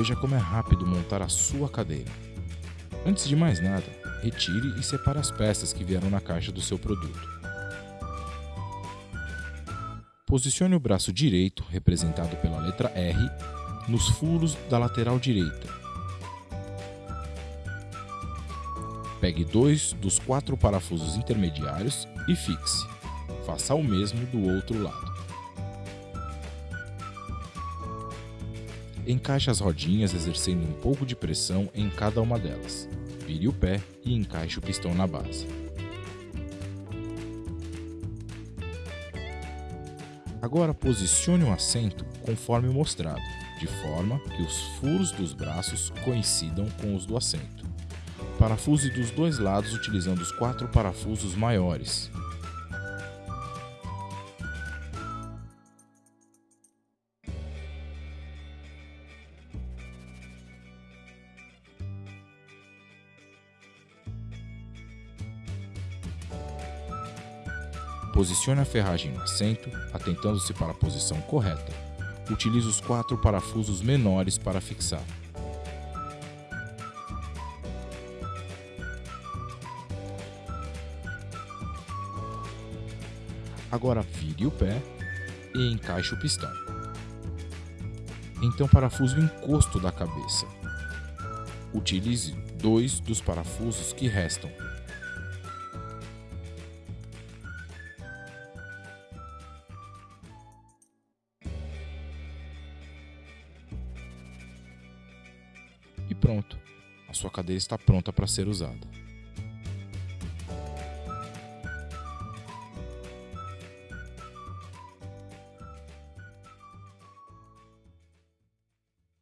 Veja como é rápido montar a sua cadeira. Antes de mais nada, retire e separe as peças que vieram na caixa do seu produto. Posicione o braço direito, representado pela letra R, nos furos da lateral direita. Pegue dois dos quatro parafusos intermediários e fixe. Faça o mesmo do outro lado. Encaixe as rodinhas exercendo um pouco de pressão em cada uma delas. Vire o pé e encaixe o pistão na base. Agora posicione o assento conforme mostrado, de forma que os furos dos braços coincidam com os do assento. Parafuse dos dois lados utilizando os quatro parafusos maiores. Posicione a ferragem no assento, atentando-se para a posição correta. Utilize os quatro parafusos menores para fixar. Agora vire o pé e encaixe o pistão. Então parafuse o encosto da cabeça. Utilize dois dos parafusos que restam pronto. A sua cadeira está pronta para ser usada.